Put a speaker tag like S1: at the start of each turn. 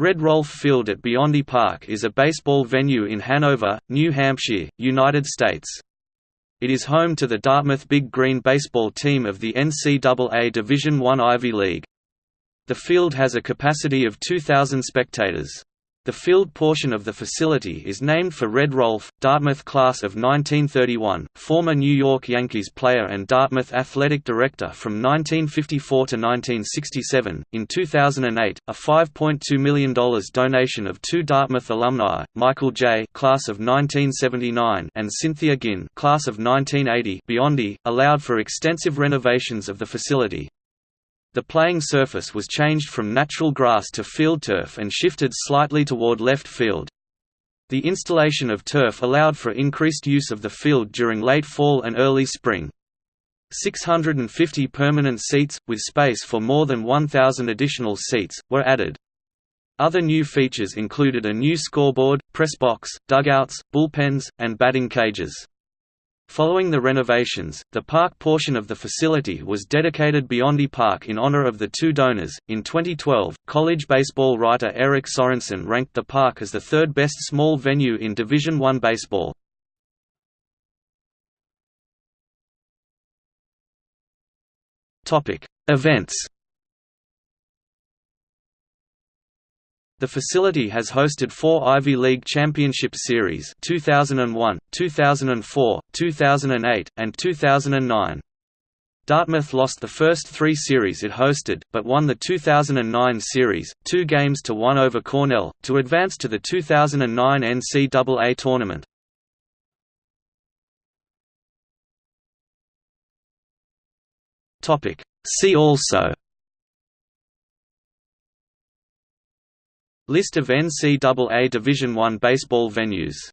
S1: Red Rolfe Field at Biondi Park is a baseball venue in Hanover, New Hampshire, United States. It is home to the Dartmouth Big Green baseball team of the NCAA Division I Ivy League. The field has a capacity of 2,000 spectators. The field portion of the facility is named for Red Rolfe, Dartmouth class of 1931, former New York Yankees player and Dartmouth athletic director from 1954 to 1967. In 2008, a $5.2 million donation of two Dartmouth alumni, Michael J. class of 1979 and Cynthia Ginn class of 1980 Biondi, allowed for extensive renovations of the facility. The playing surface was changed from natural grass to field turf and shifted slightly toward left field. The installation of turf allowed for increased use of the field during late fall and early spring. 650 permanent seats, with space for more than 1,000 additional seats, were added. Other new features included a new scoreboard, press box, dugouts, bullpens, and batting cages. Following the renovations, the park portion of the facility was dedicated Biondi Park in honor of the two donors. In 2012, college baseball writer Eric Sorensen ranked the park as the third best small venue in Division I baseball. Topic: Events The facility has hosted four Ivy League Championship Series 2001, 2004, 2008, and 2009. Dartmouth lost the first three series it hosted, but won the 2009 series, two games to one over Cornell, to advance to the 2009 NCAA tournament. See also List of NCAA Division I baseball venues